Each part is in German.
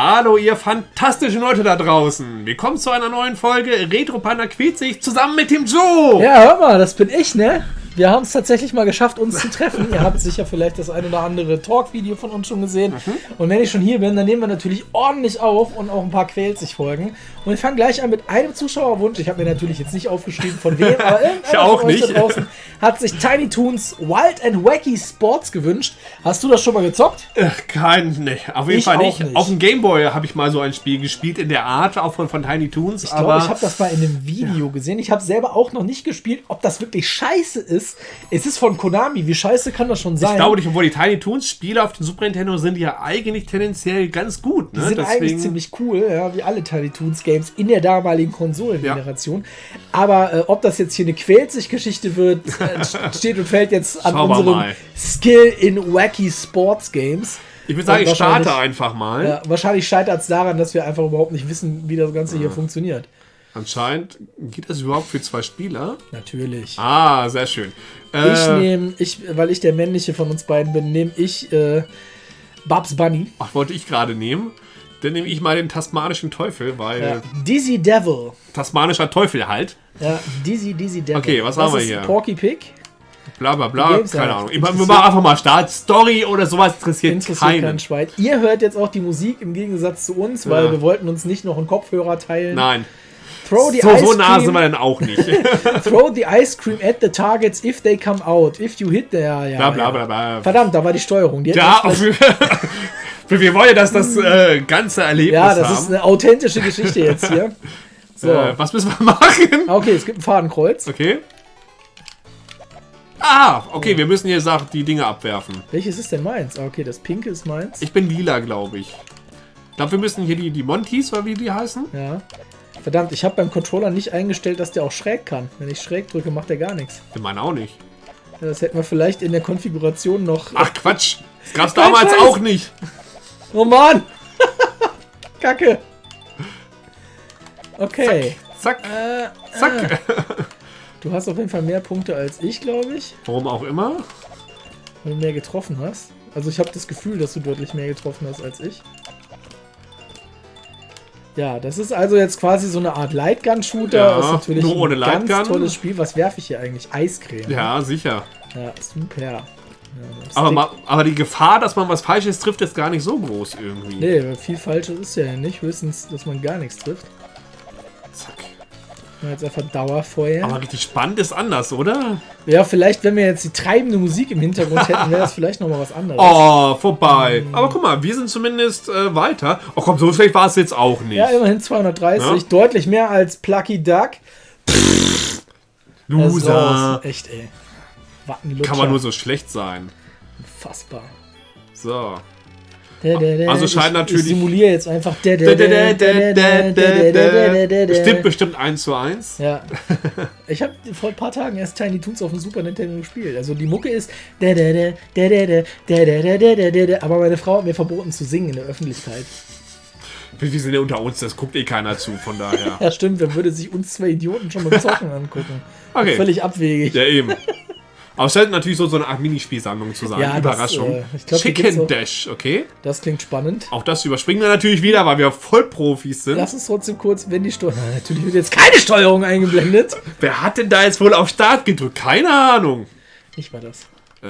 Hallo, ihr fantastischen Leute da draußen. Willkommen zu einer neuen Folge Retro Panda quält sich zusammen mit dem Joe. Ja, hör mal, das bin ich, ne? Wir haben es tatsächlich mal geschafft, uns zu treffen. Ihr habt sicher vielleicht das ein oder andere Talk-Video von uns schon gesehen. Mhm. Und wenn ich schon hier bin, dann nehmen wir natürlich ordentlich auf und auch ein paar quält sich Folgen. Und wir fangen gleich an mit einem Zuschauerwunsch. Ich habe mir natürlich jetzt nicht aufgeschrieben, von wem, aber Ich auch von euch nicht. da draußen hat sich Tiny Toons Wild and Wacky Sports gewünscht. Hast du das schon mal gezockt? Ach, kein, ne, auf jeden Ich Fall nicht. nicht. Auf dem Gameboy habe ich mal so ein Spiel gespielt in der Art, auch von, von Tiny Toons. Ich aber glaube, ich habe das mal in einem Video gesehen. Ich habe selber auch noch nicht gespielt. Ob das wirklich scheiße ist, es ist von Konami. Wie scheiße kann das schon sein? ich glaube nicht, obwohl die Tiny Toons Spiele auf dem Super Nintendo sind ja eigentlich tendenziell ganz gut. Ne? Die sind eigentlich ziemlich cool, ja, wie alle Tiny Toons Games in der damaligen Konsolengeneration. Aber äh, ob das jetzt hier eine quält sich Geschichte wird, äh, steht und fällt jetzt an Schauen wir unserem mal. Skill in wacky Sports Games. ich würde sagen, Und ich starte einfach mal. Ja, wahrscheinlich scheitert es daran, dass wir einfach überhaupt nicht wissen, wie das Ganze hier funktioniert. Anscheinend geht das überhaupt für zwei Spieler. Natürlich. Ah, sehr schön. Ich Äh, nehme, ich, weil ich der männliche von uns beiden bin, nehme ich äh, Babs Bunny. ach, wollte ich gerade nehmen. Dann nehme ich mal den tasmanischen Teufel, weil Ja. Dizzy Devil. tasmanischer Teufel halt. Ja, Dizzy, Dizzy Devil. Okay, was das haben wir hier? Porky Pig. Bla bla bla, keine. Ahnung. Ich wir machen einfach mal Start. Story oder sowas interessiert, Interessiert keinen. kein Schwein. Ihr hört jetzt auch die Musik im Gegensatz zu uns, weil Ja. wir wollten uns nicht noch einen Kopfhörer teilen. Nein, Throw the, so, ice so nah sind wir dann auch nicht. throw the ice cream at the targets if they come out. If you hit the... Ja, ja, bla bla bla bla. Verdammt, da war die Steuerung. Die hätten Ja, wir wollen ja, dass das äh, ganze Erlebnis ja, das ist haben. eine authentische Geschichte jetzt hier. So. äh, was müssen wir machen? Ah, Okay, es gibt ein Fadenkreuz. Okay. Ah, okay, wir müssen hier die Dinge abwerfen. Welches ist denn meins? Ah, okay, das pinke ist meins. Ich bin lila, glaube ich. Ich glaube, wir müssen hier die, die Montys, oder wie die heißen. Ja. Verdammt, ich habe beim Controller nicht eingestellt, dass der auch schräg kann. Wenn ich schräg drücke, macht der gar nichts. Wir meinen auch nicht. Ja, Das hätten wir vielleicht in der Konfiguration noch. Ach, Quatsch. Das gab's damals Scheiß. auch nicht. Oh Mann! Kacke! Okay. Zack, Äh, zack. du hast auf jeden Fall mehr Punkte als ich, glaube ich, Warum auch immer. weil du mehr getroffen hast. Also ich habe das Gefühl, dass du deutlich mehr getroffen hast als ich. Ja, das ist also jetzt quasi so eine Art Lightgun-Shooter. Ja, ist natürlich nur ohne ein ganz Lightgun. tolles Spiel. Was werfe ich hier eigentlich? Eiscreme. Ja, sicher. Ja, super. Aber, ma- aber die Gefahr, dass man was Falsches trifft, ist gar nicht so groß irgendwie. Nee, viel Falsches ist ja nicht. Höchstens, dass man gar nichts trifft. Zack. Ja, Jetzt einfach Dauerfeuer. Aber richtig spannend ist anders, oder? Ja, vielleicht, wenn wir jetzt die treibende Musik im Hintergrund hätten, wäre das vielleicht nochmal was anderes. Oh, vorbei. Aber guck mal, wir sind zumindest äh, weiter. Oh komm, so schlecht war es jetzt auch nicht. Ja, immerhin 230, Ja. deutlich mehr als Plucky Duck. Ist Loser. raus. Echt, ey. Wattenlutscher. Kann man nur so schlecht sein. Fassbar. So. Also Also scheint ich, natürlich- Ich simuliere jetzt einfach. Stimmt bestimmt 1 zu 1. Ja. Ich habe vor ein paar Tagen erst Tiny Toons auf dem Super Nintendo gespielt. Also die Mucke ist. Aber meine Frau hat mir verboten zu singen in der Öffentlichkeit. Wir sind ja unter uns, das guckt eh keiner zu, von daher. Ja, stimmt, wer würde sich uns zwei Idioten schon beim Zocken angucken? Okay. Völlig abwegig. Ja, eben. Aber es scheint natürlich so, so eine Art Minispielsammlung zu sein. Ja, das, Überraschung. äh, ich glaub, Chicken Dash, okay. Das klingt spannend. Auch das überspringen wir natürlich wieder, weil wir Vollprofis sind. Lass uns trotzdem kurz, wenn die Steuerung. Natürlich wird jetzt keine Steuerung eingeblendet. Wer hat denn da jetzt wohl auf Start gedrückt? Keine Ahnung. Ich war das. Äh,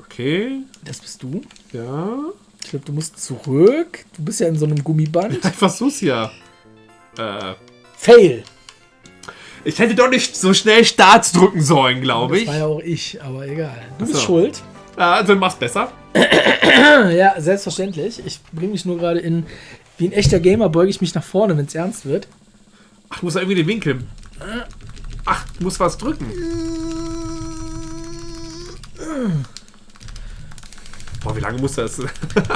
okay. Das bist du. Ja. Ich glaube, du musst zurück. Du bist ja in so einem Gummiband. Ich versuch's ja. Äh, Fail. Ich hätte doch nicht so schnell Starts drücken sollen, glaube Das ich. war ja auch ich, aber egal. Du bist so. schuld. Ja, also mach's besser. Ja, selbstverständlich. Ich bringe mich nur gerade in. Wie ein echter Gamer beuge ich mich nach vorne, wenn es ernst wird. Ach, du musst da irgendwie den Winkel. Ach, du musst was drücken. Boah, wie lange muss das?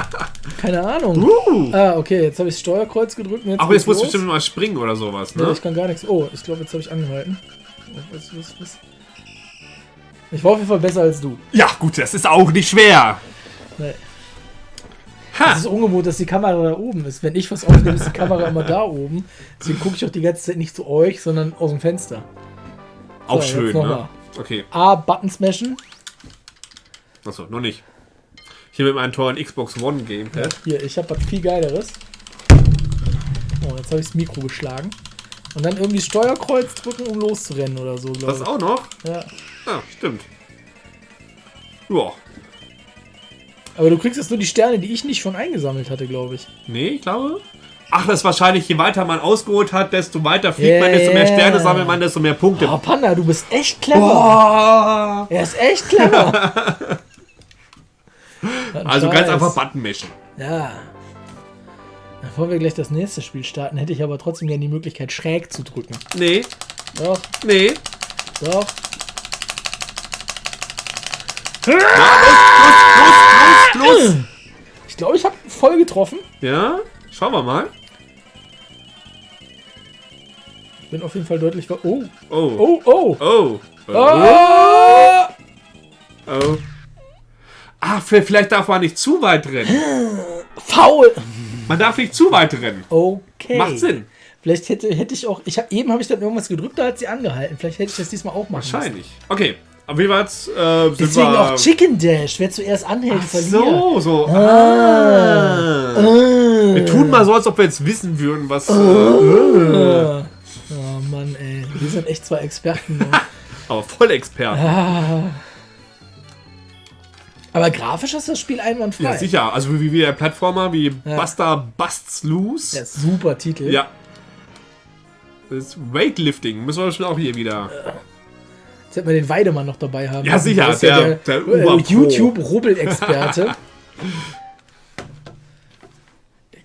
Keine Ahnung. Uh. Ah, okay, jetzt habe ich das Steuerkreuz gedrückt. und Jetzt Aber jetzt musst du bestimmt mal springen oder sowas, ne? ich kann gar nichts. Oh, ich glaube, jetzt habe ich angehalten. Oh, was, was, was? Ich war auf jeden Fall besser als du. Ja, gut, das ist auch nicht schwer. Nee. Ha. Es ist ungewohnt, dass die Kamera da oben ist. Wenn ich was aufnehme, ist die Kamera immer da oben. Deswegen gucke ich auch die ganze Zeit nicht zu euch, sondern aus dem Fenster. Auch So, schön, ne? mal. Okay, A, Button smashen. achso, noch nicht. Hier mit meinem tollen Xbox One Gamepad. Hier, ich habe was viel Geileres. jetzt habe ich das Mikro geschlagen. Und dann irgendwie Steuerkreuz drücken, um loszurennen oder so, glaube Das ich. auch noch? Ja. Ja, stimmt. Ja. Aber du kriegst jetzt nur die Sterne, die ich nicht schon eingesammelt hatte, glaube ich. Nee, ich glaube. Ach, das ist wahrscheinlich, je weiter man ausgeholt hat, desto weiter fliegt Ja, man, desto mehr ja. Sterne sammelt man, desto mehr Punkte. Oh, Panda, du bist echt clever. Boah. Er ist echt clever. Ein Also ganz einfach Button mischen. Ja. Bevor wir gleich das nächste Spiel starten, hätte ich aber trotzdem gerne die Möglichkeit, schräg zu drücken. Nee, Doch, nee. doch. Los, los, los. Ich glaube, ich habe voll getroffen. Ja, schauen wir mal. Ich bin auf jeden Fall deutlich. ver- Oh, Oh. oh, oh. Oh. Oh. Oh! oh. Ah, v- vielleicht darf man nicht zu weit rennen. Faul! Man darf nicht zu weit rennen. Okay. Macht Sinn. Vielleicht hätte, hätte ich auch. Ich hab, eben habe ich dann irgendwas gedrückt, da hat sie angehalten. Vielleicht hätte ich das diesmal auch machen müssen. Wahrscheinlich. Okay. Aber wie war's? Äh, Deswegen wir, auch Chicken Dash. Wer zuerst anhält, verliert. So, so. Ah. Äh. Wir tun mal so, als ob wir jetzt wissen würden, was. Äh, Oh Mann, ey. Wir sind echt zwei Experten. ne? aber voll Experte. Aber grafisch ist das Spiel einwandfrei. Ja, sicher. Also wie, wie der Plattformer, wie Ja. Buster Busts Loose. Ja, super Titel. Ja. Das ist Weightlifting. Müssen wir bestimmt auch hier wieder. Jetzt hätten wir den Weidemann noch dabei haben. Ja, sicher, Der ja der- der. YouTube-Rubbel-Experte.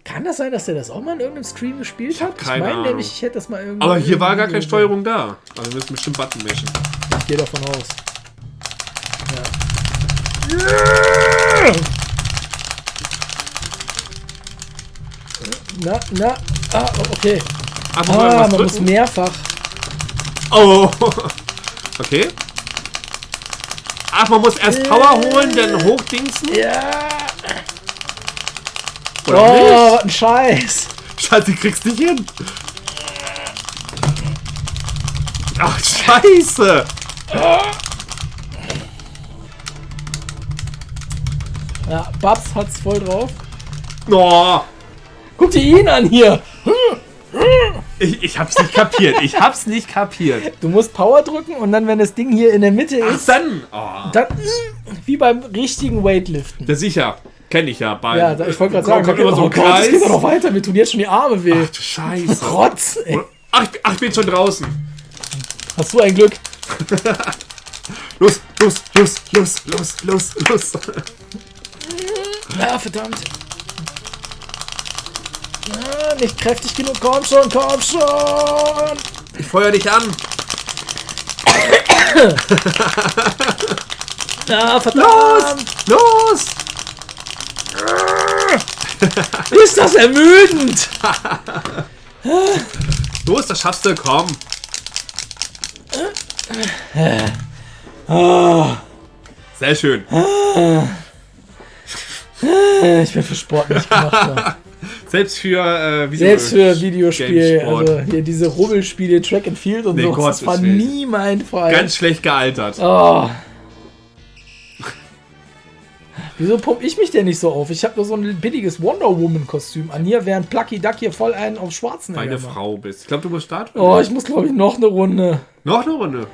Kann das sein, dass der das auch mal in irgendeinem Stream gespielt hat? Ich meine nämlich, ich hätte das mal irgendwie. Aber hier war gar keine Steuerung da. Also wir müssen bestimmt Button mischen. Ich gehe davon aus. Na, na, ah, okay. Einfach Ah, irgendwas man muss mehrfach. Oh. Okay. Ach, man muss erst Power holen, dann hochdingsen? Ja. Oder Oh, nicht? was ein Scheiß. Scheiße, kriegst nicht hin. Ach, scheiße. Ja, Babs hat's voll drauf. Oh, Guck dir ihn an hier. ich, ich hab's nicht kapiert. Ich hab's nicht kapiert. Du musst Power drücken und dann, wenn das Ding hier in der Mitte Ach, ist, dann. Oh. dann wie beim richtigen Weightliften. Ja, sicher. Kenn ich ja. Bei, Ja, ich wollte gerade sagen, kommt immer geht, so oh Gott, das Kreis. geht doch noch weiter. Mir tun jetzt schon die Arme weh. Ach, du Scheiße. Rotz, ey. Ach, ich bin schon draußen. Hast du ein Glück? Los, los, los, los, los, los, los. Ja, verdammt. Ja, nicht kräftig genug. Komm schon, komm schon. Ich feuer dich an. Ja, verdammt. Los! Ist das ermüdend? Los, das schaffst du, komm. Sehr schön. Ich bin für Sport nicht gemacht. Selbst für äh, Video Selbst für Videospiel, also hier diese Rubbelspiele, Track and Field und Nee, so, das Gottes war nie mein Fall. ganz schlecht gealtert. Oh. Wieso pump ich mich denn nicht so auf? Ich habe nur so ein billiges Wonder Woman Kostüm an hier, während Plucky Duck hier voll einen auf schwarzen Meine Frau bist. Ich glaube, du musst starten. Oh, ich muss glaube ich noch eine Runde. Noch eine Runde.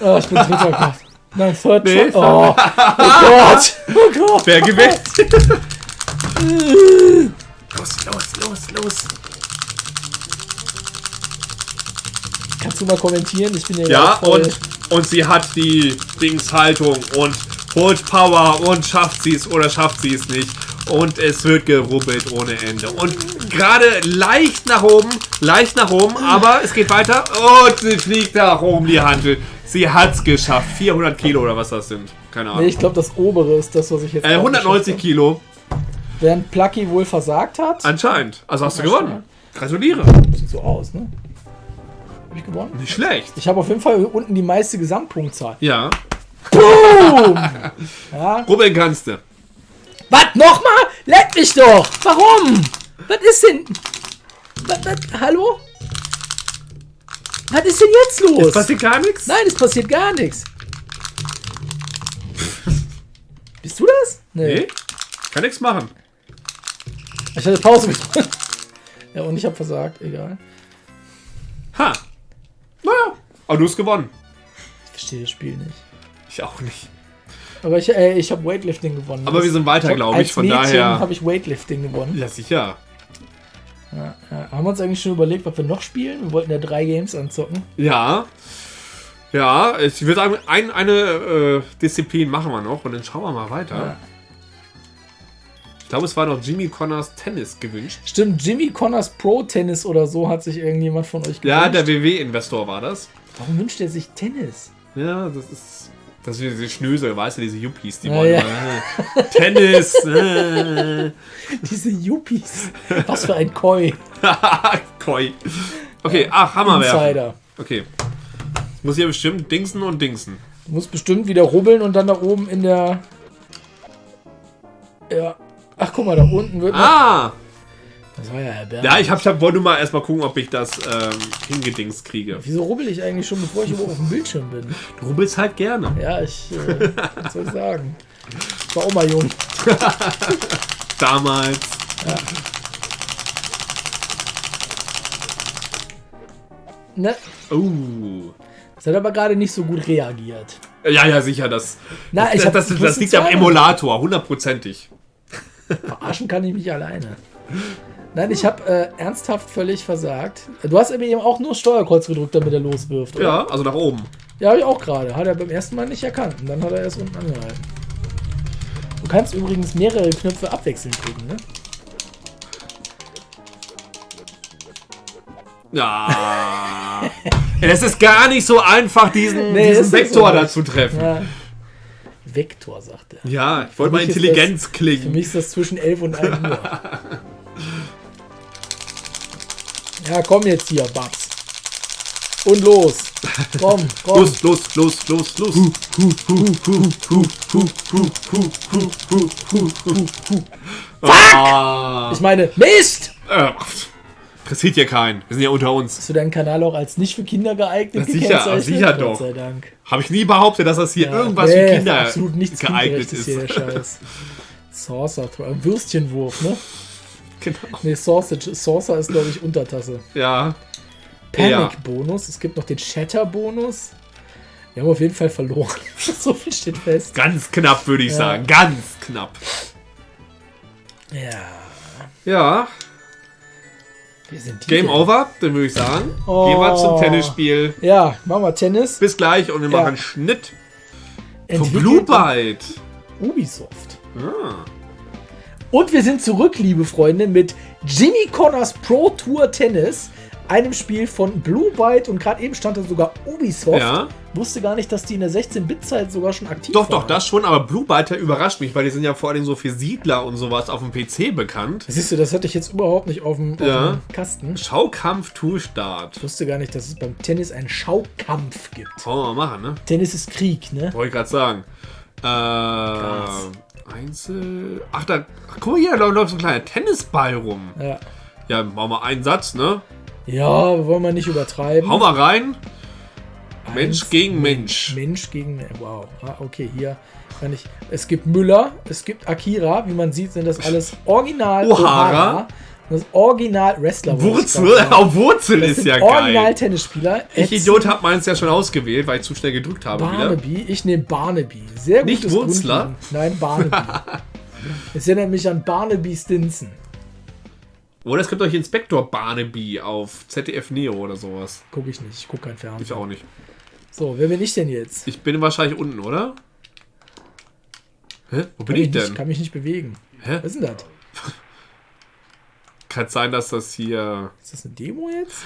Oh, ich bin dritter Gott. Nein, Third Nee, Try. Oh, oh Gott. Oh Gott. Wer gewinnt? los, los, los, los. Kannst du mal kommentieren? Ich bin ja, Ja, und, und sie hat die Dingshaltung und holt Power und schafft sie es oder schafft sie es nicht. Und es wird gerubbelt ohne Ende. Und gerade leicht nach oben, leicht nach oben, aber es geht weiter. Und sie fliegt nach oben, die Handel. Sie hat's geschafft. 400 Kilo oder was das sind. Keine Nee, Ahnung. ich glaube, das obere ist das, was ich jetzt. Äh, auch 190 geschafft Kilo. Während Plucky wohl versagt hat. Anscheinend. Also hast du gewonnen. Gratuliere. Sieht so aus, ne? Hab ich gewonnen? Nicht schlecht. Ich habe auf jeden Fall unten die meiste Gesamtpunktzahl. Ja. Boom! ja. Rubbeln kannst du. Was? Nochmal? Leck mich doch! Warum? Was ist denn? Was, was, hallo? Was ist denn jetzt los? Passiert gar nichts? Nein, es passiert gar nichts. Bist du das? Nee. Kann nichts machen. Ich hatte Pause gedrückt. Ja, und ich habe versagt, egal. Ha! Naja, aber du hast gewonnen. Ich verstehe das Spiel nicht. Ich auch nicht. Aber ich, äh, ich habe Weightlifting gewonnen. Aber wir sind weiter, glaube ich, Als von Mädchen daher. habe ich Weightlifting gewonnen. Ja, sicher. Ja, ja. Haben wir uns eigentlich schon überlegt, was wir noch spielen? Wir wollten ja drei Games anzocken. Ja. Ja, ich würde sagen, ein, eine äh, Disziplin machen wir noch und dann schauen wir mal weiter. Ja. Ich glaube, es war noch Jimmy Connors Tennis gewünscht. Stimmt, Jimmy Connors Pro Tennis oder so hat sich irgendjemand von euch gewünscht. Ja, der WW-Investor war das. Warum wünscht er sich Tennis? Ja, das ist. Das sind diese Schnösel, weißt du, diese Yuppies, die Ja, wollen ja. immer, äh, Tennis. Äh, Diese Yuppies. Was für ein Koi. Koi. Okay, ach, Hammer werfen. Insider. Okay. Ich muss hier bestimmt dingsen und dingsen. Du musst bestimmt wieder rubbeln und dann da oben in der. Ja. Ach, guck mal, da unten wird. Ah! Das war ja erbärmlich. Ja, ich, hab, ich hab, wollte nur mal erstmal gucken, ob ich das ähm, hingedingst kriege. Wieso rubbel ich eigentlich schon, bevor ich überhaupt auf dem Bildschirm bin? Du rubbelst halt gerne. Ja, ich. Äh, was soll ich sagen? Ich war auch mal jung. Damals. Ne? Oh. Das hat aber gerade nicht so gut reagiert. Ja, ja, sicher. Das, Na, das, ich hab- das, das, wusste liegt am. Emulator, hundertprozentig. Verarschen kann ich mich alleine. Nein, ich habe äh, ernsthaft völlig versagt. Du hast eben auch nur Steuerkreuz gedrückt, damit er loswirft, oder? Ja, also nach oben. Ja, habe ich auch gerade. Hat er beim ersten Mal nicht erkannt. Und dann hat er erst unten angehalten. Du kannst übrigens mehrere Knöpfe abwechselnd drücken, ne? Ja. es ist gar nicht so einfach, diesen, Nee, diesen Vektor so da leicht. zu treffen. Ja, Ja. Vektor, sagt er. ich wollte Für mal Intelligenz Für klingen. mich ist das zwischen 11 und 1 Uhr. Ja, komm jetzt hier, Babs. Und los. Komm, komm. Los, los, los, los, los. Ah, Ich meine, Mist! äh, interessiert ja keinen. Wir sind ja unter uns. Hast du deinen Kanal auch als nicht für Kinder geeignet Ja, sicher, sicher Gott doch. sei Dank. Habe ich nie behauptet, dass das hier Ja, irgendwas nee, für Kinder absolut nichts geeignet hier, ist. der Scheiß. Saucer, Würstchenwurf, ne? Genau. Ne, Sausage, Saucer ist, glaube ich, Untertasse. Ja. Panic-Bonus. Es gibt noch den Shatter-Bonus. Wir haben auf jeden Fall verloren. so viel steht fest. Ganz knapp, würde ich Ja. sagen. Ganz knapp. Ja. Ja. Wir sind die Game denn? over, dann würde ich sagen. Oh. Gehen wir zum Tennisspiel. Ja, machen wir Tennis. Bis gleich und wir Ja. machen Schnitt von Entwickelt Blue Byte. Ubisoft. Ah. Und wir sind zurück, liebe Freunde, mit Jimmy Connors Pro Tour Tennis, einem Spiel von Blue Byte und gerade eben stand da sogar Ubisoft. Ja. Wusste gar nicht, dass die in der 16-Bit-Zeit sogar schon aktiv Doch, waren. doch, das schon, aber Blue Byte überrascht mich, weil die sind ja vor allem so für Siedler und sowas auf dem PC bekannt. Siehst du, das hatte ich jetzt überhaupt nicht auf dem, auf Ja. dem Kasten. Schaukampf Tourstart. Ich wusste gar nicht, dass es beim Tennis einen Schaukampf gibt. Wollen wir mal machen, ne? Tennis ist Krieg, ne? Wollte ich gerade sagen. Äh, Einzel. Ach, da. Ach, guck mal hier, da läuft so ein kleiner Tennisball rum. Ja. Ja, machen wir einen Satz, ne? Ja, wollen wir nicht übertreiben. Hau mal rein. Mensch Eins, gegen Mensch. Mensch gegen Mensch. Wow. Ah, okay, hier kann ich. Es gibt Müller, es gibt Akira. Wie man sieht, sind das alles Original Ohara. Und Das Original Wrestler. ich Wurzel, auch Wurzel Das ist ja Original geil. Tennisspieler. Ich Idiot hab meins ja schon ausgewählt, weil ich zu schnell gedrückt habe wieder. Barnaby. Ich nehme Barnaby. Sehr Nicht gutes Wurzler? Grundliegen. Nein, Barnaby. Es erinnert mich an Barnaby Stinson. Oder es gibt euch Inspektor Barnaby auf ZDF Neo oder sowas. Gucke ich nicht. Ich gucke kein Ich Fernsehen. auch nicht. So, wer bin ich denn jetzt? Ich bin wahrscheinlich unten, oder? Hä? Wo bin ich Nicht, denn? kann mich nicht bewegen. Hä? Was ist denn das? Kann sein, dass das hier. Ist das eine Demo jetzt?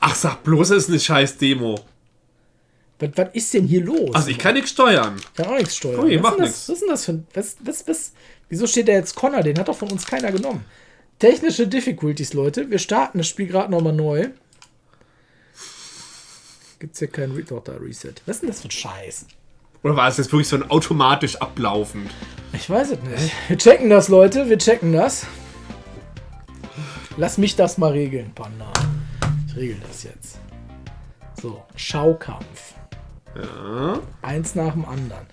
Ach, sag bloß, es ist eine scheiß Demo. Was, was ist denn hier los? Also ich kann nichts steuern. Ich kann auch nichts steuern. Ui, was, macht ist denn nix. das, was ist denn das für ein. Was, was, was, wieso steht da jetzt Connor? Den hat doch von uns keiner genommen. Technische Difficulties, Leute. Wir starten das Spiel gerade nochmal neu. Gibt's hier kein Re doch, da Reset. Was ist denn das für ein Scheiß? Oder war es jetzt wirklich so ein automatisch ablaufend? Ich weiß es nicht. Wir checken das, Leute. Wir checken das. Lass mich das mal regeln, Panda. Ich regel das jetzt. So, Schaukampf. Ja. Eins nach dem anderen.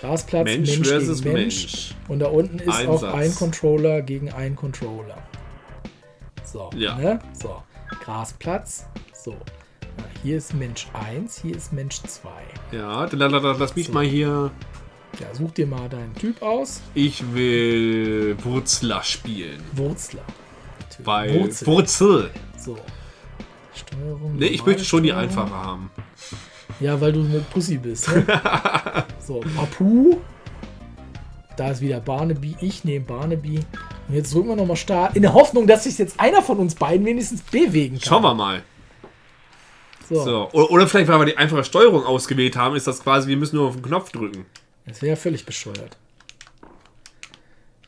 Grasplatz, Mensch, Mensch, versus gegen Mensch. Mensch. Und da unten ist auch Einsatz. ein Controller gegen einen Controller. So, Ja. ne? So, Grasplatz. So. Hier ist Mensch 1, hier ist Mensch 2. Ja, dann, lass mich mal hier. Ja, such dir mal deinen Typ aus. Ich will Wurzler spielen. Wurzler. Natürlich. Weil Wurzel. Wurzel. So. Steuerung. Ne, ich möchte schon die einfache haben. Ja, weil du eine Pussy bist. Ne? so, Papu. Da ist wieder Barnaby. Ich nehme Barnaby. Und jetzt drücken wir nochmal Start. In der Hoffnung, dass sich jetzt einer von uns beiden wenigstens bewegen kann. Schauen wir mal. So. So. Oder, oder vielleicht, weil wir die einfache Steuerung ausgewählt haben, ist das quasi, wir müssen nur auf den Knopf drücken. Das wäre ja völlig bescheuert.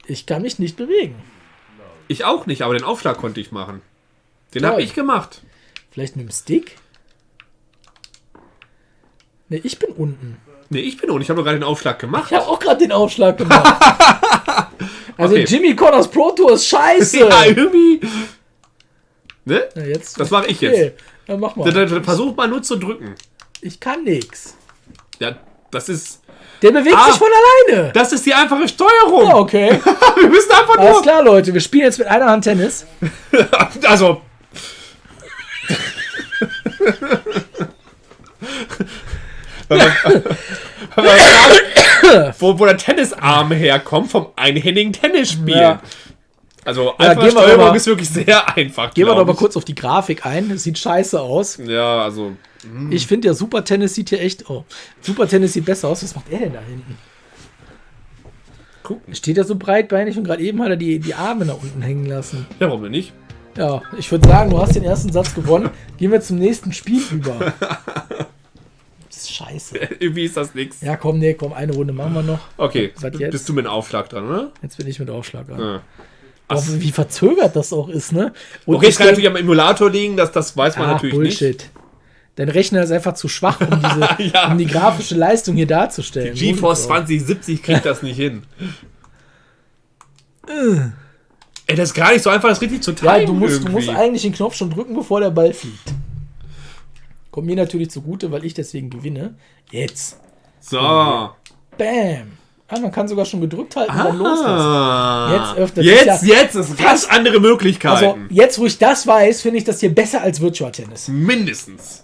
Ich kann mich nicht bewegen. Ich auch nicht, aber den Aufschlag konnte ich machen. Den habe ich gemacht. Vielleicht mit dem Stick? Ne, ich bin unten. Ne, ich bin und ich habe doch gerade den Aufschlag gemacht. Ich habe auch gerade den Aufschlag gemacht. also Okay. Jimmy Connors Pro Tour ist scheiße. Ja, irgendwie. Ne? Na, jetzt, Das mache ich okay. jetzt. Dann mach mal. Versuch mal nur zu drücken. Ich kann nix. Ja, das ist. Der bewegt Ah. sich von alleine. Das ist die einfache Steuerung. Ja, okay. Wir müssen einfach Alles nur. klar, Leute. Wir spielen jetzt mit einer Hand Tennis. Also. Wo, wo der Tennisarm herkommt, vom einhändigen Tennisspiel. Ja. Also, Ja, einfache Steuerung mal- ist wirklich sehr einfach. Gehen wir doch mal kurz auf die Grafik ein. Das sieht scheiße aus. Ja, also. Ich finde, der Super Tennis sieht hier echt. Oh, Super Tennis sieht besser aus. Was macht er denn da hinten? Gucken. Steht er so breitbeinig und gerade eben hat er die, die Arme nach unten hängen lassen. Ja, warum denn nicht? Ja, ich würde sagen, du hast den ersten Satz gewonnen. Gehen wir zum nächsten Spiel über. Das ist scheiße. Irgendwie ist das nichts. Ja, komm, nee, komm, eine Runde machen wir noch. Okay, bist du mit dem Aufschlag dran, oder? Jetzt bin ich mit Aufschlag an. Ja. Boah, wie verzögert das auch ist, ne? Und Okay, es ich kann natürlich am Emulator liegen, das, das weiß man Ach, natürlich Bullshit. Dein Rechner ist einfach zu schwach, um, diese, Ja. um die grafische Leistung hier darzustellen. nicht. GeForce Monitor. 2070 kriegt das nicht hin. Ey, das ist gar nicht so einfach, das richtig zu timen. Ja, du musst, du musst eigentlich den Knopf schon drücken, bevor der Ball fliegt. Kommt mir natürlich zugute, weil ich deswegen gewinne. Jetzt. So. Bam. Ah, man kann sogar schon gedrückt halten und dann loslassen. Ah. Jetzt öffnet Jetzt, sich ja- jetzt ist ganz andere Möglichkeiten. Also, jetzt, wo ich das weiß, finde ich das hier besser als Virtual Tennis. Mindestens.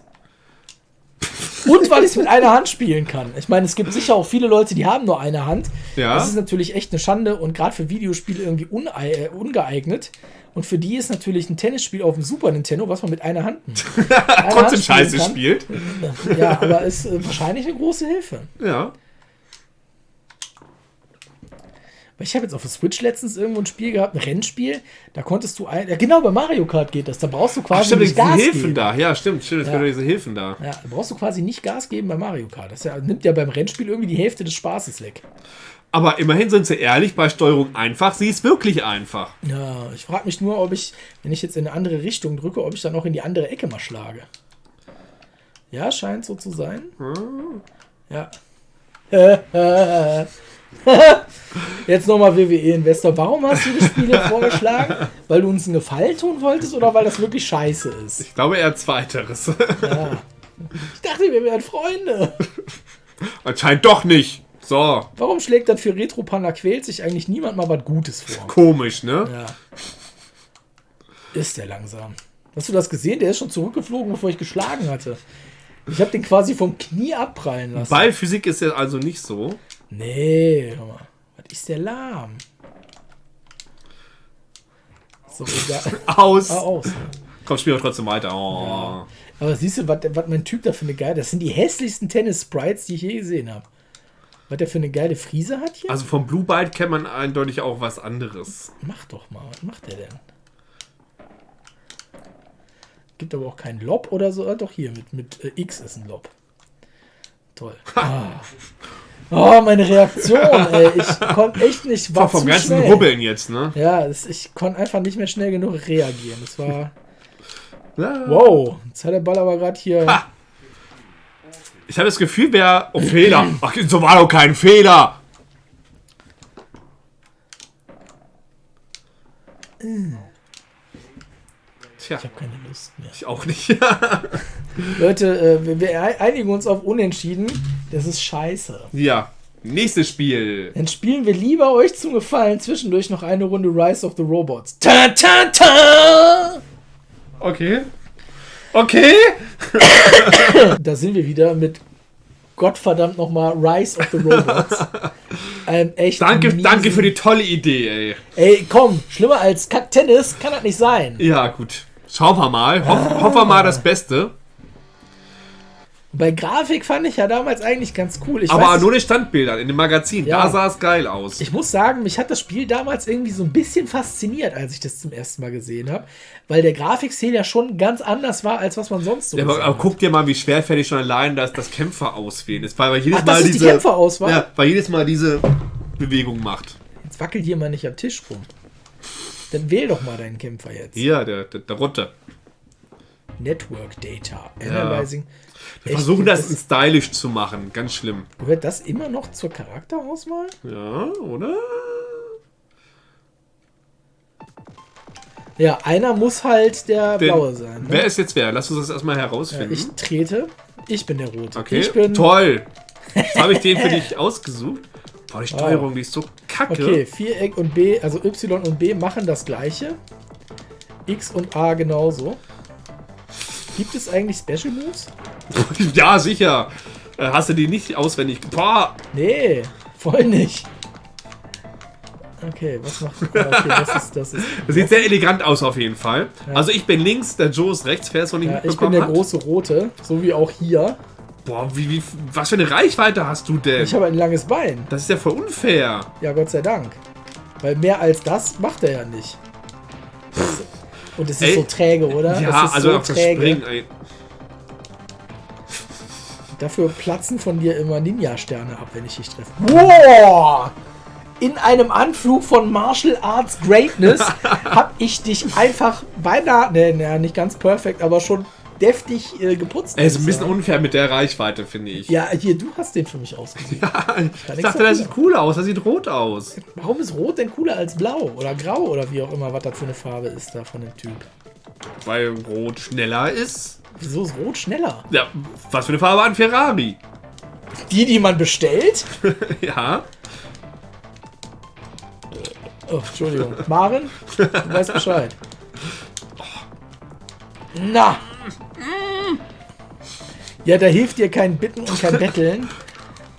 Und weil ich es mit einer Hand spielen kann. Ich meine, es gibt sicher auch viele Leute, die haben nur eine Hand. Ja. Das ist natürlich echt eine Schande und gerade für Videospiele irgendwie äh, ungeeignet. Und für die ist natürlich ein Tennisspiel auf dem Super Nintendo, was man mit einer Hand, Trotzdem scheiße spielt. Ja, aber ist äh, wahrscheinlich eine große Hilfe. Ja. Weil ich habe jetzt auf der Switch letztens irgendwo ein Spiel gehabt, ein Rennspiel, da konntest du ein, ja, genau bei Mario Kart geht das, da brauchst du Ach, quasi stimmt, nicht Gas Hilfen geben. da. Ja, stimmt, stimmt. Es Ja. diese Hilfen da. Ja, da brauchst du quasi nicht Gas geben bei Mario Kart. Das ja, nimmt ja beim Rennspiel irgendwie die Hälfte des Spaßes weg. Aber immerhin sind sie ehrlich, bei Steuerung einfach, sie ist wirklich einfach. Ja, ich frage mich nur, ob ich, wenn ich jetzt in eine andere Richtung drücke, ob ich dann auch in die andere Ecke mal schlage. Ja, scheint so zu sein. Ja. Jetzt nochmal WWE-Investor. Warum hast du die Spiele vorgeschlagen? Weil du uns einen Gefallen tun wolltest oder weil das wirklich scheiße ist? Ich glaube eher zweiteres. Ja. Ich dachte, wir wären Freunde. Anscheinend doch nicht. So, Warum schlägt dann für Retro Panda quält sich eigentlich niemand mal was Gutes vor? komisch, ne? Ja. Ist der langsam. Hast du das gesehen? Der ist schon zurückgeflogen, bevor ich geschlagen hatte. Ich habe den quasi vom Knie abprallen lassen. Ballphysik ist ja also nicht so. Nee, hör mal. Was ist der lahm? So. Aus. Ah, aus. Komm, spielen wir trotzdem weiter. Oh. Aber siehst du, was mein Typ da für eine geile. Das sind die hässlichsten Tennis-Sprites, die ich je gesehen habe. Was der für eine geile Frise hat hier? Also vom Blue Byte kennt man eindeutig auch was anderes. Mach doch mal, was macht der denn? Gibt aber auch keinen Lob oder so. Ah, doch hier, mit, mit äh, X ist ein Lob. Toll. Ah. Oh, meine Reaktion, ey. Ich konnte echt nicht. War vom ganzen schnell. Rubbeln jetzt, ne? Ja, das, ich konnte einfach nicht mehr schnell genug reagieren. Das war. Wow, jetzt hat der Ball aber gerade hier. Ha. Ich habe das Gefühl, wer. Oh, Fehler. Ach, so war doch kein Fehler. Tja, Ich habe keine Lust mehr. ich auch nicht. Leute, äh, wir, einigen uns auf Unentschieden. Das ist scheiße. ja, nächstes Spiel. Dann spielen wir lieber euch zum Gefallen zwischendurch noch eine Runde Rise of the Robots. Ta ta ta! Okay. Okay. Da sind wir wieder mit Gottverdammt nochmal Rise of the Robots. ähm, echt Danke, danke für die tolle Idee, ey. Ey, komm, schlimmer als Kack-Tennis kann das nicht sein. Ja, gut. Schauen wir mal. Hoff, Hoffen wir mal das Beste. Bei Grafik fand ich ja damals eigentlich ganz cool. Ich Aber weiß nur die Standbildern in dem Magazin. Ja. Da sah es geil aus. Ich muss sagen, mich hat das Spiel damals irgendwie so ein bisschen fasziniert, als ich das zum ersten Mal gesehen habe, weil der Grafikstil ja schon ganz anders war, als was man sonst so Ja, aber, aber guck dir mal, wie schwerfällig schon allein das, das Kämpfer auswählen ist. Weil, weil jedes Ach, Mal ist die diese. Kämpferauswahl? Ja, weil jedes Mal diese Bewegung macht. Jetzt wackelt hier mal nicht am Tisch rum. Dann wähl doch mal deinen Kämpfer jetzt. Hier, der, der, der runter. Network Data, Analyzing. Wir Echt, versuchen das stylisch zu machen. Ganz schlimm. Gehört das immer noch zur Charakterauswahl? Ja, oder? Ja, einer muss halt der Den- blaue sein. Ne? Wer ist jetzt wer? Lass uns das erstmal ja, herausfinden. ich trete. Ich bin der Rote. okay, Ich bin. toll. Jetzt habe ich den für dich ausgesucht. Boah, die Steuerung, die ist so kacke. Okay, Viereck und B, also Y und B machen das gleiche. X und A genauso. Gibt es eigentlich Special Moves? ja, sicher. Äh, Hast du die nicht auswendig? Boah, Nee, voll nicht. Okay, was macht. Okay, das ist. Das ist das sieht sehr elegant aus auf jeden Fall. Also ich bin links, der Joe ist rechts, wer es noch nicht ja, ich bin mitbekommen der hat. große Rote, so wie auch hier. Boah, wie, wie, was für eine Reichweite hast du denn? Ich habe ein langes Bein. das ist ja voll unfair. Ja, Gott sei Dank. Weil mehr als das macht er ja nicht. Und es ist Ey, so träge, oder? Ja, also so auf das Springen. Ey. Dafür platzen von dir immer Ninja-Sterne ab, wenn ich dich treffe. Wow! In einem Anflug von Martial Arts Greatness habe ich dich einfach beinahe, ne, ne, nicht ganz perfekt, aber schon deftig äh, geputzt. Ist muss ein ich bisschen sagen. unfair mit der Reichweite, finde ich. Ja, hier, du hast den für mich ausgesucht. ich nichts dachte, das sieht cool aus, das sieht rot aus. Warum ist Rot denn cooler als Blau oder Grau oder wie auch immer, was das für eine Farbe ist da von dem Typ? Weil rot schneller ist. Wieso ist Rot schneller? Ja, was für eine Farbe ein Ferrari? Die, die man bestellt? Ja. Oh, Entschuldigung. Maren, du weißt Bescheid. Na! Ja, da hilft dir kein Bitten und kein Betteln.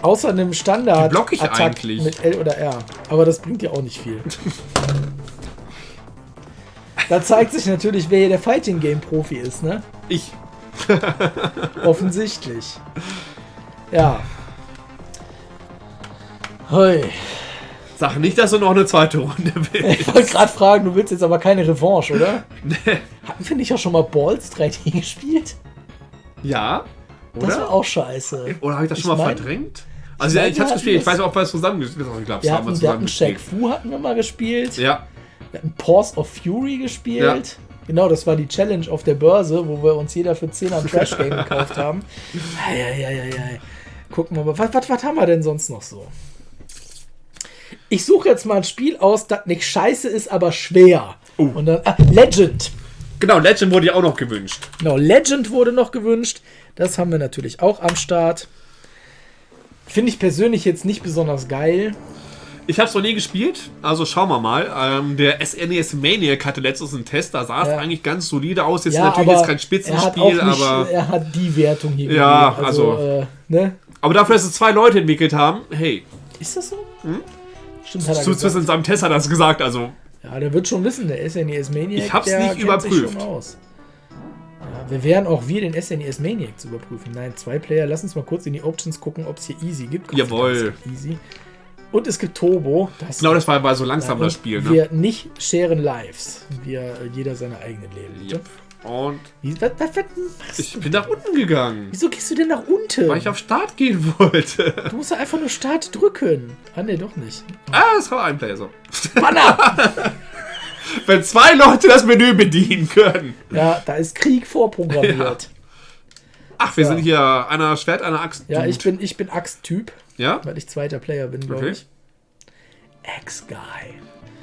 Außer einem standard block ich Attack eigentlich? mit L oder R. Aber das bringt dir auch nicht viel. Da zeigt sich natürlich, wer hier der Fighting Game Profi ist, ne? Ich. Offensichtlich. Ja. Hoi. Sag nicht, dass du noch eine zweite Runde willst. Ich wollte gerade fragen, du willst jetzt aber keine Revanche, oder? Hatten wir nicht auch schon mal Balls 3D gespielt? Ja? Das war Oder? auch scheiße. Oder habe ich das Ich schon mal mein- verdrängt? Also ich ja, mein, ich wir hab's gespielt. Ich weiß auch, ob wir es zusammen gespielt haben. Ich glaube, Wir hatten, wir zusammen hatten Shaq. Fu hatten wir mal gespielt. Ja. Wir hatten Paws of Fury gespielt. Genau, das war die Challenge auf der Börse, wo wir uns jeder für 10 am Trash Game gekauft haben. Eieieiei. Gucken wir mal, was, was, was haben wir denn sonst noch so? Ich suche jetzt mal ein Spiel aus, das nicht scheiße ist, aber schwer. Oh. Und dann, ah, Legend. Genau, Legend wurde ja auch noch gewünscht. Genau, Legend wurde noch gewünscht. Das haben wir natürlich auch am Start. Finde ich persönlich jetzt nicht besonders geil. Ich habe es noch nie gespielt, also schauen wir mal. Ähm, der SNES Maniac hatte letztens einen Test, da sah es Ja. eigentlich ganz solide aus. Jetzt Ja, natürlich jetzt kein er Spitzenspiel, nicht, aber, er hat die Wertung hier Ja, gegeben. also- äh, ne? aber dafür, dass es zwei Leute entwickelt haben, hey, Ist das so? Stimmt, hat er zumindest gesagt. in seinem Test hat er das gesagt, also Ja, der wird schon wissen, der SNES Maniac. Ich hab's der nicht überprüft. Ja, wir werden auch wir den SNES Maniac zu überprüfen. Nein, zwei Player. Lass uns mal kurz in die Options gucken, ob es hier Easy gibt. Dank, Jawohl. es Easy. Und es gibt Turbo. Das genau das war bei so langsam das Spiel. Ne? Wir nicht sharen Lives. Wir äh, jeder seine eigenen Leben. Yep. Und Wie, was, was, was machst ich du? bin nach unten gegangen, Wieso gehst du denn nach unten? weil ich auf Start gehen wollte. du musst ja einfach nur Start drücken. Ah, ne, doch nicht. ah, das war ein Player so. Banner! Wenn zwei Leute das Menü bedienen können. ja, da ist Krieg vorprogrammiert. Ach, wir Ja. sind hier einer Schwert, einer Axt. Ja, Dude. ich bin, ich bin Axt-Typ, Ja? weil ich zweiter Player bin, glaube Okay. ich.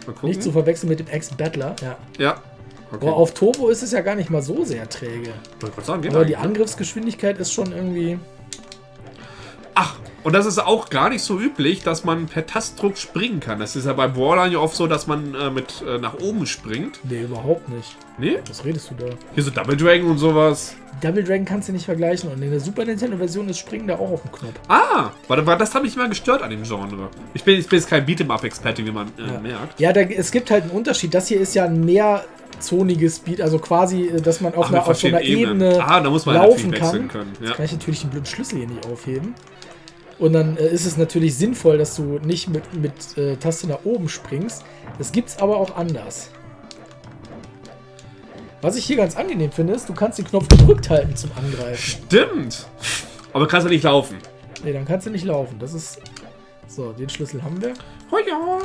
Gucken. Nicht zu verwechseln mit dem Axe-Battler. Ja. Ja. Okay. Aber auf Turbo ist es ja gar nicht mal so sehr träge. Sagen, Aber die. Angriffsgeschwindigkeit ist schon irgendwie. Ach, Und das ist auch gar nicht so üblich, dass man per Tastdruck springen kann. Das ist ja bei Brawlern ja oft so, dass man äh, mit äh, nach oben springt. Nee, überhaupt nicht. Nee? Was redest du da? Hier so Double Dragon und sowas. Double Dragon kannst du nicht vergleichen und in der Super Nintendo-Version ist Springen da auch auf dem Knopf. Ah, warte, warte, das habe ich immer gestört an dem Genre. Ich bin, ich bin jetzt kein Beat'em-Up-Experte, wie man äh, Ja, merkt. ja da, es gibt halt einen Unterschied. Das hier ist ja ein mehrzoniges Speed, also quasi, äh, dass man auf, Ach, einer, auf so einer verschiedenen Ebene Ebenen. Ah, da muss man laufen kann. können. Ja. Jetzt kann ich natürlich den blöden Schlüssel hier nicht aufheben. Und dann äh, ist es natürlich sinnvoll, dass du nicht mit, mit äh, Taste nach oben springst. Das gibt's aber auch anders. Was ich hier ganz angenehm finde, ist, du kannst den Knopf gedrückt halten zum Angreifen. Stimmt. Aber kannst du nicht laufen. Ne, dann kannst du nicht laufen. Das ist. So, den Schlüssel haben wir. Oh ja.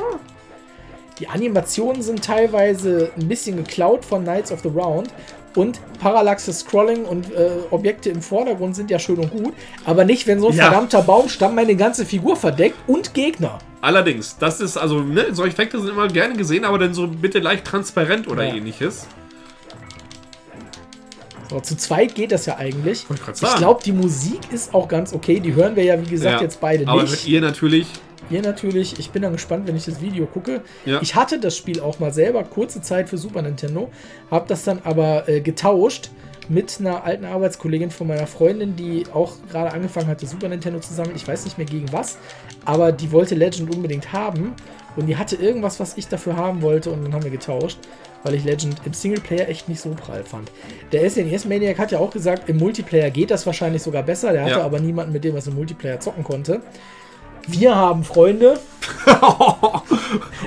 Die Animationen sind teilweise ein bisschen geklaut von Knights of the Round. Und parallaxes Scrolling und äh, Objekte im Vordergrund sind ja schön und gut. Aber nicht, wenn so ein Ja. verdammter Baumstamm meine ganze Figur verdeckt und Gegner. Allerdings, das ist also, ne, solche Effekte sind immer gerne gesehen, aber dann so bitte leicht transparent oder Ja. ähnliches. Zu zweit geht das ja eigentlich. Ich Ich glaube, die Musik ist auch ganz okay. Die hören wir ja, wie gesagt, Ja. jetzt beide Aber nicht. ihr natürlich. Ihr natürlich. Ich bin dann gespannt, wenn ich das Video gucke. Ja. Ich hatte das Spiel auch mal selber kurze Zeit für Super Nintendo, habe das dann aber äh, getauscht mit einer alten Arbeitskollegin von meiner Freundin, die auch gerade angefangen hatte, Super Nintendo zu sammeln. Ich weiß nicht mehr gegen was, aber die wollte Legend unbedingt haben und die hatte irgendwas, was ich dafür haben wollte und dann haben wir getauscht, weil ich Legend im Singleplayer echt nicht so prall fand. Der SNES Maniac hat ja auch gesagt, im Multiplayer geht das wahrscheinlich sogar besser. Der hatte Ja. aber niemanden, mit dem er es im Multiplayer zocken konnte. Wir haben Freunde.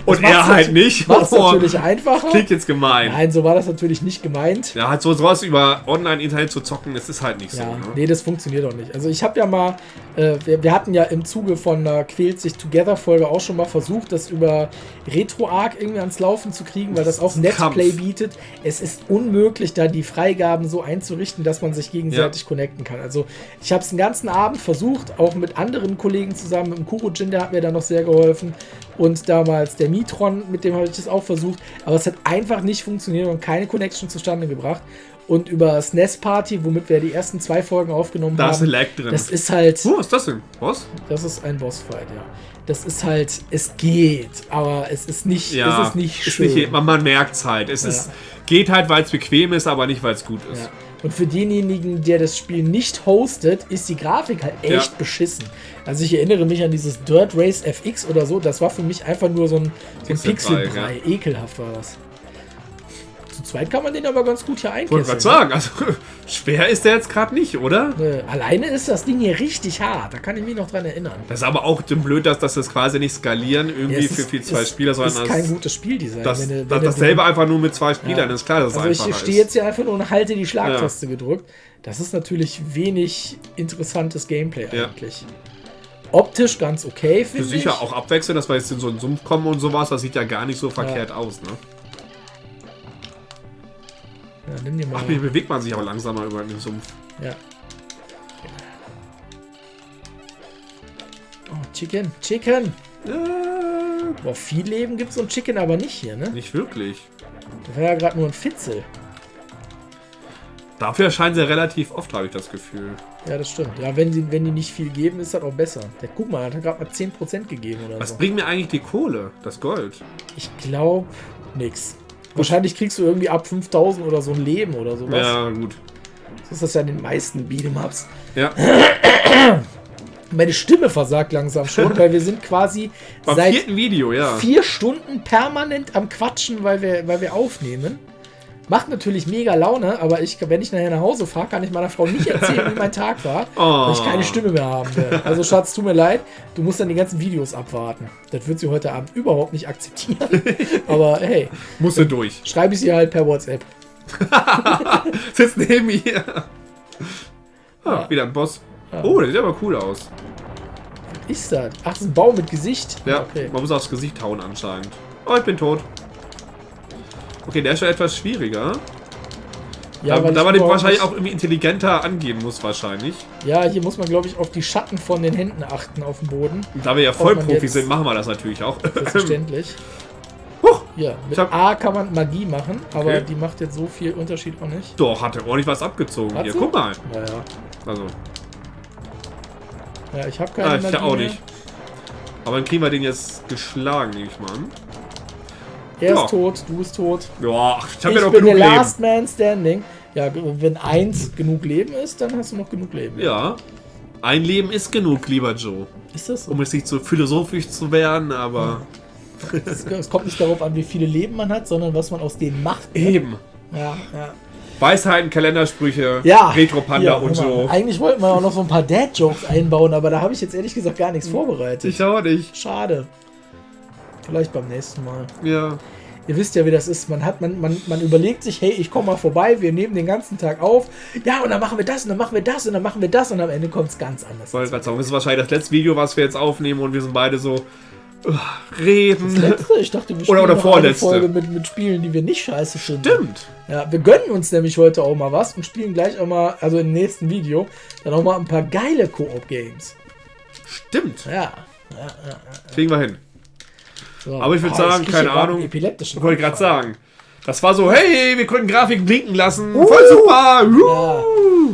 Und macht's er halt nicht. Macht es natürlich einfacher. Klingt jetzt gemein. Nein, so war das natürlich nicht gemeint. Ja, halt so sowas über Online-Internet zu zocken, das ist halt nicht so. Ja, Ne? nee, das funktioniert auch nicht. Also ich habe ja mal, äh, wir, wir hatten ja im Zuge von einer Quält sich Together-Folge auch schon mal versucht, das über RetroArch irgendwie ans Laufen zu kriegen, weil das auch Netplay Kampf. bietet. Es ist unmöglich, da die Freigaben so einzurichten, dass man sich gegenseitig connecten kann. Also ich habe es den ganzen Abend versucht, auch mit anderen Kollegen zusammen, mit Kurojin, der hat mir da noch sehr geholfen und damals der Mitron, mit dem habe ich das auch versucht, aber es hat einfach nicht funktioniert und keine Connection zustande gebracht. Und über SNES Party, womit wir die ersten zwei Folgen aufgenommen Da ist ein haben, Lag drin. das ist halt, oh, was ist das denn? Was? das ist ein Bossfight, ja. Das ist halt, es geht, aber es ist nicht, Ja, es ist nicht ist schön. Nicht, man man merkt es halt. Es Ja. ist, geht halt, weil es bequem ist, aber nicht, weil es gut ist. Ja. Und für denjenigen, der das Spiel nicht hostet, ist die Grafik halt echt Ja. beschissen. Also ich erinnere mich an dieses Dirt Race FX oder so, das war für mich einfach nur so ein, so ein Pixelbrei, Pixelbrei. Ekelhaft war das. Zweit kann man den aber ganz gut hier Ich wollte einkesseln. gerade sagen, also schwer ist der jetzt gerade nicht, oder? Äh, alleine ist das Ding hier richtig hart, da kann ich mich noch dran erinnern. Das ist aber auch dem blöd, dass das das quasi nicht skalieren irgendwie Ja, es für ist- viel zwei es Spieler, sondern ist kein das, gutes Spieldesign. das, wenn wenn das, dasselbe einfach nur mit zwei Spielern Ja. ist klar, dass es Also ich einfacher stehe ist. jetzt hier einfach nur und halte die Schlagtaste gedrückt. Das ist natürlich wenig interessantes Gameplay Ja. eigentlich. Optisch ganz okay, Für finde ich. sicher auch abwechseln, dass wir jetzt in so einen Sumpf kommen und sowas, das sieht ja gar nicht so verkehrt aus, ne? Ja, nimm dir mal. Ach, wie bewegt man sich auch langsamer über den Sumpf. Ja. Oh, Chicken, Chicken. Äh, Boah, viel Leben gibt so ein Chicken aber nicht hier, ne? nicht wirklich. Das war ja gerade nur ein Fitzel. Dafür erscheinen sie relativ oft, habe ich das Gefühl. Ja, das stimmt. Ja, wenn die, wenn die nicht viel geben, ist das auch besser. Der, guck mal, hat er gerade mal 10% gegeben oder Was so. bringt mir eigentlich die Kohle? Das Gold? Ich glaube, nix. Wahrscheinlich kriegst du irgendwie ab 5000 oder so ein Leben oder sowas. Ja, gut. So ist das ja in den meisten Beat'em-Ups. Ja. Meine Stimme versagt langsam schon, weil wir sind quasi Beim seit Video, ja. vier Stunden permanent am Quatschen, weil wir, weil wir aufnehmen. Macht natürlich mega Laune, aber ich, wenn ich nachher nach Hause fahre, kann ich meiner Frau nicht erzählen, wie mein Tag war, Oh. weil ich keine Stimme mehr haben werde. Also Schatz, tut mir leid, du musst dann die ganzen Videos abwarten. Das wird sie heute Abend überhaupt nicht akzeptieren. aber hey, Musste durch. schreibe ich sie halt per WhatsApp. Sitzt neben mir. Ah, wieder ein Boss. Oh, der sieht aber cool aus. Was ist das? Ach, das ist ein Baum mit Gesicht. Ja, okay. man muss aufs Gesicht hauen anscheinend. Oh, ich bin tot. Okay, der ist schon etwas schwieriger. Ja, da da man den wahrscheinlich auch irgendwie intelligenter angehen muss, wahrscheinlich. Ja, hier muss man, glaube ich, auf die Schatten von den Händen achten auf dem Boden. Und da wir ja Vollprofis sind, machen wir das natürlich auch. Selbstverständlich. Huch, Ja, mit hab- A kann man Magie machen, aber Okay. die macht jetzt so viel Unterschied auch nicht. Doch, hat er ordentlich was abgezogen Hat hier. sie? Guck mal. Naja. Also. Ja, ich habe keine Ah, ich Magie auch mehr. nicht. Aber dann kriegen wir den jetzt geschlagen, nehme ich mal an. Er Ja. ist tot, du bist tot. Ja, ich habe ja noch bin genug der Leben. Last Man Standing. Ja, wenn eins genug Leben ist, dann hast du noch genug Leben. Ja. Ein Leben ist genug, lieber Joe. Ist das so? Um jetzt nicht so philosophisch zu werden, aber Es, es kommt nicht darauf an, wie viele Leben man hat, sondern was man aus denen macht. eben. Ja, ja. Weisheiten, Kalendersprüche, Ja. Retro-Panda Hier, und so. Eigentlich wollten wir auch noch so ein paar Dad-Jokes einbauen, aber da habe ich jetzt ehrlich gesagt gar nichts vorbereitet. Ich auch nicht. Schade. Vielleicht beim nächsten Mal. Ja. Ihr wisst ja, wie das ist. Man hat, man, man, man überlegt sich, hey, ich komme mal vorbei, wir nehmen den ganzen Tag auf. Ja, und dann machen wir das und dann machen wir das und dann machen wir das und am Ende kommt es ganz anders. Wollte gerade sagen, das ist wahrscheinlich das letzte Video, was wir jetzt aufnehmen und wir sind beide so uh, reden. Letzte, ich dachte, wir Oder- spielen oder noch vorletzte. eine Folge mit, mit Spielen, die wir nicht scheiße finden. Stimmt. Ja, wir gönnen uns nämlich heute auch mal was und spielen gleich auch mal, also im nächsten Video, dann auch mal ein paar geile Koop-Games. Stimmt. Ja. Kriegen wir hin. So. Aber ich würd Ah, sagen, keine Ahnung. Epileptischen Ich wollte gerade sagen. Das war so, hey, wir können Grafiken blinken lassen. Voll super. Uh.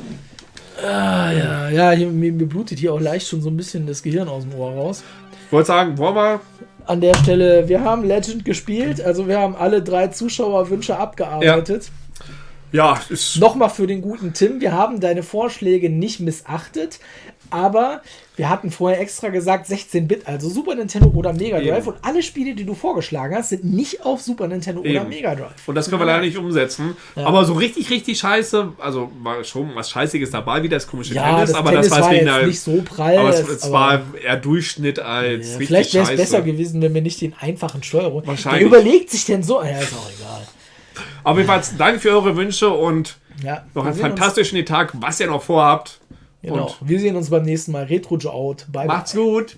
Ah, ja, ja, hier, mir, mir blutet hier auch leicht schon so ein bisschen das Gehirn aus dem Ohr raus. Ich wollte sagen, wollen wir? An der Stelle, wir haben Legend gespielt, also wir haben alle drei Zuschauerwünsche abgearbeitet. Ja, ist, Nochmal für den guten Tim, wir haben deine Vorschläge nicht missachtet, aber wir hatten vorher extra gesagt 16-Bit, also Super Nintendo oder Mega Drive Eben. und alle Spiele, die du vorgeschlagen hast, sind nicht auf Super Nintendo oder Eben. Mega Drive. und das können wir leider nicht umsetzen. Aber so richtig, richtig scheiße, also war schon was Scheißiges dabei, wie das komische Ja, Tennis, das aber Tennis das war jetzt wegen nicht so prall. Aber es, es- aber- war eher Durchschnitt als Ja, richtig vielleicht wäre es besser gewesen, wenn wir nicht den einfachen Steuerung. Wahrscheinlich. Wer überlegt sich denn so? Ja, ist auch egal. Aber jedenfalls danke für eure Wünsche und Ja, noch einen fantastischen Tag, was ihr noch vorhabt. Genau. Und Wir sehen uns beim nächsten Mal. Retro Joe out. Bye, bye. macht's gut.